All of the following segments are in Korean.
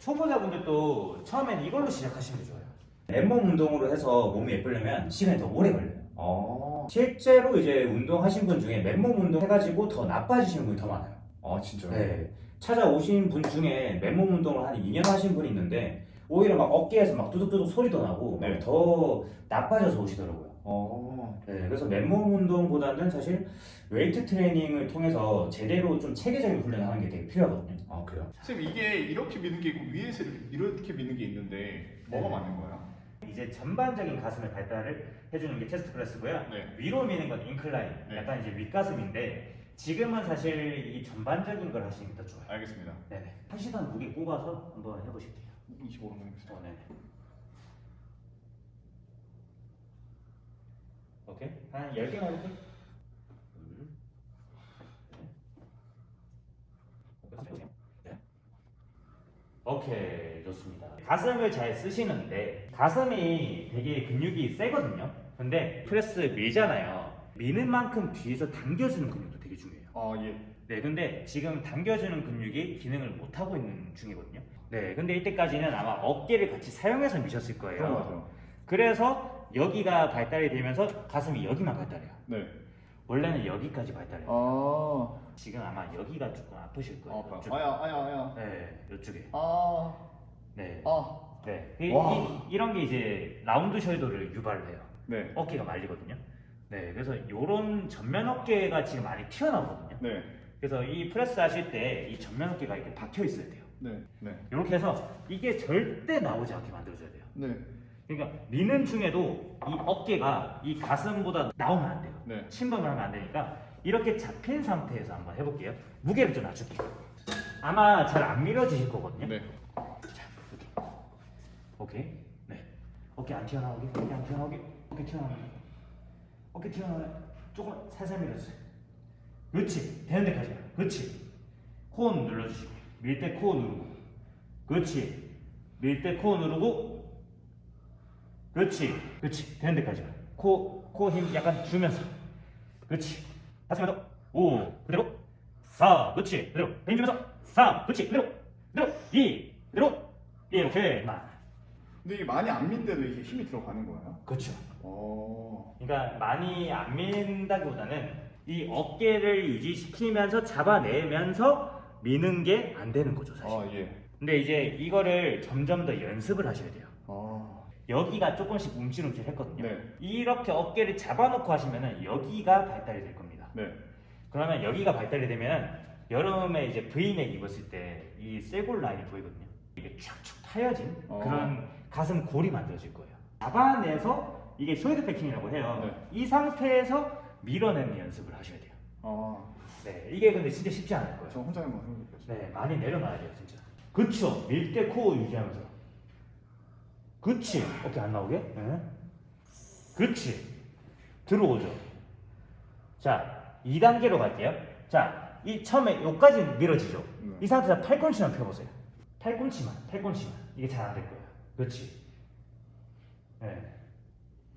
초보자분들도 처음엔 이걸로 시작하시는 게 좋아요. 맨몸 운동으로 해서 몸이 예쁘려면 시간이 더 오래 걸려요. 아, 실제로 이제 운동하신 분 중에 맨몸 운동 해가지고 더 나빠지시는 분이 더 많아요. 아 진짜요? 네. 찾아오신 분 중에 맨몸 운동을 한 2년 하신 분이 있는데 오히려 막 어깨에서 막 두둑두둑 소리도 나고 네. 더 나빠져서 오시더라고요. 어, 네, 그래서 맨몸 운동보다는 사실 웨이트 트레이닝을 통해서 제대로 좀 체계적인 훈련을 하는 게 되게 필요하거든요. 아 그래요? 쌤 이게 이렇게 미는 게 있고 위에서 이렇게, 미는 게 있는데 뭐가 네. 맞는 거야? 이제 전반적인 가슴의 발달을 해주는 게 체스트 프레스고요. 네. 위로 미는 건 인클라인, 네. 약간 이제 윗가슴인데 지금은 사실 이 전반적인 걸 하시는 게 더 좋아요. 알겠습니다. 네네. 하시던 무게 꼽아서 한번 해보실게요. 25로 하겠습니다. 어, 네네. 오케이. 한 10개만 해볼게요. 둘, 셋. 네. 오케이, 좋습니다. 가슴을 잘 쓰시는데 가슴이 되게 근육이 세거든요. 근데 프레스 밀잖아요. 미는 만큼 뒤에서 당겨주는 근육도 되게 중요해요. 아 예. 네, 근데 지금 당겨주는 근육이 기능을 못 하고 있는 중이거든요. 네, 근데 이때까지는 아마 어깨를 같이 사용해서 미셨을 거예요. 그래서 여기가 발달이 되면서 가슴이 여기만 발달해요. 네. 원래는 여기까지 발달해요. 아, 지금 아마 여기가 조금 아프실 거예요. 아파요. 이쪽. 아야, 아야, 아야. 네, 이쪽에. 아, 네. 아. 네. 이, 와. 이, 이런 게 이제 round shoulder를 유발을 해요. 네. 어깨가 말리거든요. 네, 그래서 이런 전면 어깨가 지금 많이 튀어나오거든요. 네. 그래서 이 프레스 하실 때 이 전면 어깨가 이렇게 박혀 있어야 돼요. 네. 네. 이렇게 해서 이게 절대 나오지 않게 만들어줘야 돼요. 네. 그러니까 미는 중에도 이 어깨가 이 가슴보다 나오면 안 돼요. 네. 침범을 하면 안 되니까 이렇게 잡힌 상태에서 한번 해볼게요. 무게를 좀 낮출게요. 아마 잘 안 밀어지실 거거든요. 네. 자, 이렇게. 오케이. 네. 어깨 안 튀어나오게. 어깨 안 튀어나오게. 어깨 튀어나오게. 어깨 튀어나오게. 조금 살살 밀어주세요. 그렇지. 되는 데까지. 그렇지. 코 눌러주시고. 밀 때코 누르고. 그렇지. 밀 때코 누르고. 그렇지. 그렇지. 되는 데까지. 코, 코 힘 약간 주면서. 그렇지. 번 더. 오. 그대로. 사. 그렇지. 그대로. 힘 주면서. 삼. 그렇지. 그대로. 그대로. 이. 그대로. 이렇게. 만. 근데 이게 많이 안 민데도 이게 힘이 들어가는 거예요? 그렇죠. 어. 그러니까 많이 안 민다기보다는 이 어깨를 유지시키면서 잡아내면서 미는 게 안 되는 거죠, 사실. 아 예. 근데 이제 이거를 점점 더 연습을 하셔야 돼요. 아. 여기가 조금씩 움찔움찔 했거든요. 네. 이렇게 어깨를 잡아놓고 하시면은 여기가 발달이 될 겁니다. 네. 그러면 여기가 발달이 되면 여름에 이제 브이넥 입었을 때 이 쇄골 라인이 보이거든요. 이게 촥촥 타여진 어. 그런 가슴 골이 만들어질 거예요. 잡아내서 이게 숄더 패킹이라고 해요. 네. 이 상태에서 밀어내는 연습을 하셔야 돼요. 아. 네, 이게 근데 진짜 쉽지 않을 거예요. 저 혼자 한번 해보겠습니다. 네, 많이 내려놔야 돼요, 진짜. 그쵸. 밀 때코 유지하면서. 그치. 어깨 안 나오게. 네. 그치. 들어오죠. 자, 2단계로 갈게요. 자, 이 처음에 여기까지 밀어지죠. 네. 이 상태에서 팔꿈치만 펴보세요. 팔꿈치만, 팔꿈치만. 이게 잘 안 될 거예요. 그렇지. 네.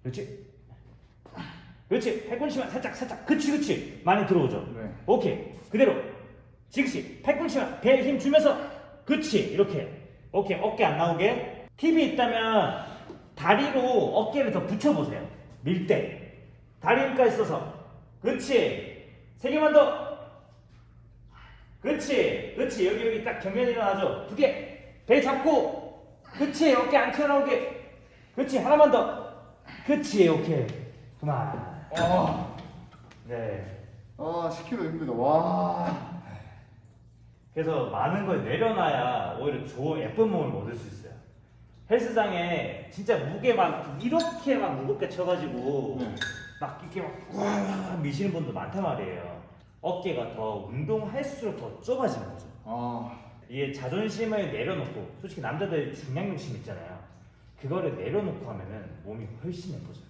그렇지. 그렇지. 팔꿈치만 살짝, 살짝. 그치, 그치. 많이 들어오죠. 네. 오케이. 그대로. 지그시. 팔꿈치만 배에 힘 주면서. 그치. 이렇게. 오케이. 어깨 안 나오게. 팁이 있다면 다리로 어깨를 더 붙여보세요. 밀 때. 다리 힘까지 써서. 그치. 세 개만 더. 그치. 그치. 여기, 여기 딱 경련 일어나죠. 두 개. 배 잡고. 그치. 어깨 안 튀어나오게. 그치. 하나만 더. 그치. 오케이. 그만. 아. 네. 아 10kg 힘들다. 와. 그래서 많은 걸 내려놔야 오히려 좋은 예쁜 몸을 얻을 수 있어요. 헬스장에 진짜 무게 막 이렇게 막 무겁게 쳐가지고 네. 막 이렇게 막와 미시는 분도 많단 말이에요. 어깨가 더 운동할수록 더 좁아지는 거죠. 아. 이게 자존심을 내려놓고 솔직히 남자들 중량 욕심 있잖아요. 그거를 내려놓고 하면은 몸이 훨씬 예뻐져요.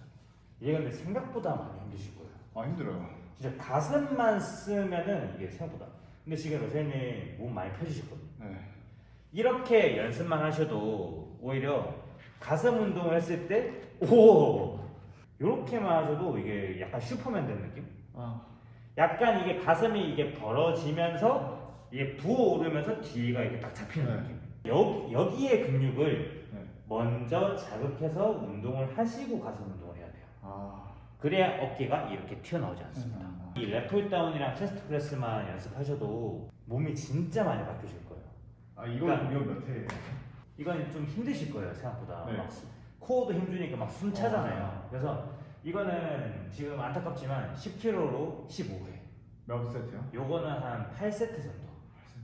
이게 근데 생각보다 많이 힘드실 거예요. 아 힘들어요. 진짜 가슴만 쓰면은 이게 생각보다. 근데 지금 로세님 몸 많이 펴지셨거든요. 네. 이렇게 연습만 하셔도 오히려 가슴 운동을 했을 때, 오! 이렇게만 하셔도 이게 약간 슈퍼맨 된 느낌? 아. 약간 이게 가슴이 이게 벌어지면서 이게 부어오르면서 뒤가 이렇게 딱 잡히는 네. 느낌. 여, 여기에 근육을 네. 먼저 자극해서 운동을 하시고 가슴 운동을 해야 돼요. 아. 그래야 어깨가 이렇게 튀어나오지 않습니다. 음. 이 lat pulldown이랑 chest press만 연습하셔도 몸이 진짜 많이 거예요. 아 이거 그러니까- 이거 몇 회예요? 이건 좀 힘드실 거예요 생각보다. 네. 막 수- 코어도 힘주니까 막 숨 차잖아요. 어. 그래서 이거는 지금 안타깝지만 10kg로 15회. 몇 세트요? 요거는 한 8세트 정도.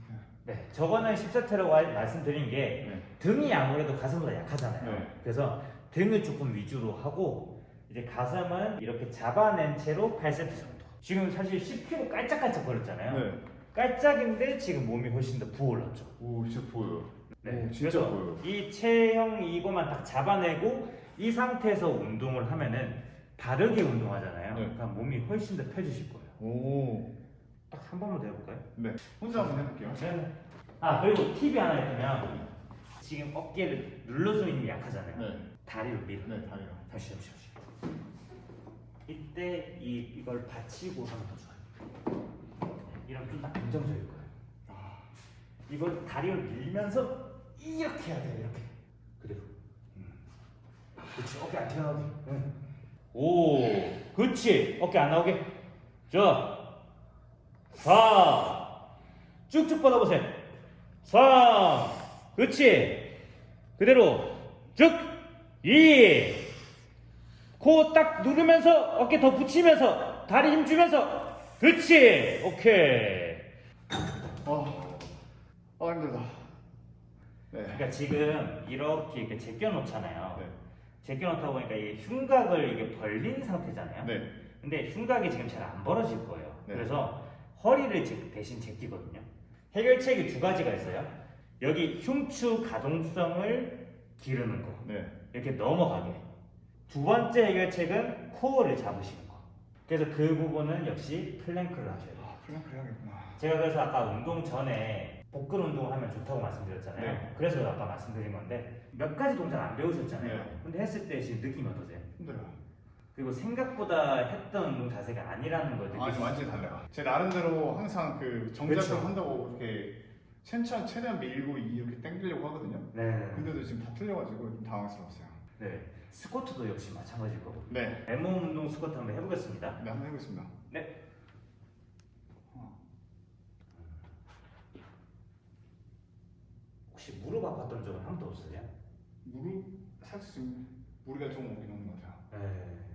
세트. 네, 저거는 10세트라고 말씀드린 게 네. 등이 아무래도 가슴보다 약하잖아요. 네. 그래서 등을 조금 위주로 하고 이제 가슴은 이렇게 잡아낸 채로 8세트 정도. 지금 사실 10kg 깔짝깔짝 거렸잖아요. 네. 깔짝인데 지금 몸이 훨씬 더 부어올랐죠. 오 진짜 보여요. 네, 오, 진짜 보여요. 이 체형 이거만 딱 잡아내고 이 상태에서 운동을 하면은 바르게 운동하잖아요. 네. 그럼 몸이 훨씬 더 펴지실 거예요. 오. 딱 한 번만 더 해볼까요? 네. 혼자 한번 해볼게요. 네. 아 그리고 팁이 하나 있으면 지금 어깨를 눌러주는 힘이 약하잖아요. 네. 다리를 밀어. 네 다리가. 다시 잠시 잠시. 이때 이 이걸 받치고 하면 더 좋아요. 네, 이러면 좀더 안정적일 거예요. 아. 이걸 다리를 밀면서 이렇게 해야 돼요. 이렇게. 그대로. 그렇지. 어깨 안 튀어나오게. 오, 그렇지. 어깨 안 나오게. 자, 4. 쭉쭉 뻗어보세요. 3. 그렇지. 그대로 쭉. 2. 코 딱 누르면서 어깨 더 붙이면서 다리 힘 주면서 그렇지. 오케이. 아. 아 힘들다. 네. 그러니까 지금 이렇게 이렇게 제껴 놓잖아요. 네. 제껴 놓다 보니까 이 흉곽을 이게 벌린 상태잖아요. 네. 근데 흉곽이 지금 잘 안 벌어질 거예요. 네. 그래서 허리를 제- 대신 제끼거든요. 해결책이 두 가지가 있어요. 여기 흉추 가동성을 기르는 거. 네. 이렇게 넘어가게. 두 번째 해결책은 코어를 잡으시는 거. 그래서 그 부분은 역시 플랭크를 하셔야 돼요. 아 플랭크 해야겠구나. 제가 그래서 아까 운동 전에 복근 운동을 하면 좋다고 말씀드렸잖아요. 네. 그래서 아까 말씀드린 건데 몇 가지 동작 안 배우셨잖아요. 네. 근데 했을 때 지금 느낌이 어떠세요? 힘들어요. 그리고 생각보다 했던 운동 자세가 아니라는 걸아 느끼시죠? 지금 완전히 달라요. 제 나름대로 항상 그 정자세 그렇죠. 한다고 이렇게 최천 최대한 밀고 이렇게 당기려고 하거든요. 네. 근데도 지금 다 틀려가지고 좀 당황스러웠어요. 네. 스쿼트도 역시 마찬가지일 거고. 네. 맨몸 운동 스쿼트 한번 해보겠습니다. 네 한번 해보겠습니다. 네. 혹시 무릎 아팠던 적은 한 번도 없으세요? 무릎 살짝 지금 무리가 좀 오긴 오는 것 같아요. 네.